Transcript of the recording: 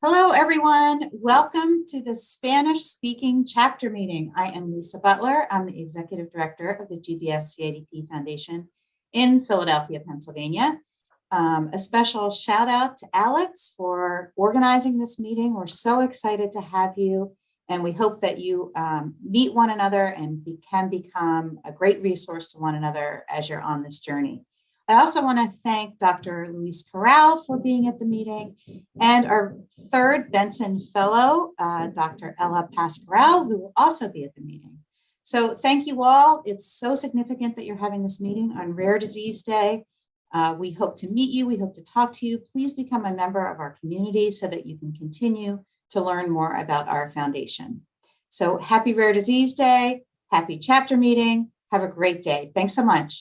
Hello, everyone. Welcome to the Spanish speaking chapter meeting. I am Lisa Butler. I'm the executive director of the GBS CIDP Foundation in Philadelphia, Pennsylvania. Um, a special shout out to Alex for organizing this meeting. We're so excited to have you and we hope that you um, meet one another and be, can become a great resource to one another as you're on this journey. I also want to thank Dr. Luis Querol for being at the meeting and our third Benson Fellow, uh, Dr. Ella Pasquarel, who will also be at the meeting. So thank you all. It's so significant that you're having this meeting on Rare Disease Day. Uh, we hope to meet you. We hope to talk to you. Please become a member of our community so that you can continue to learn more about our foundation. So happy Rare Disease Day. Happy chapter meeting. Have a great day. Thanks so much.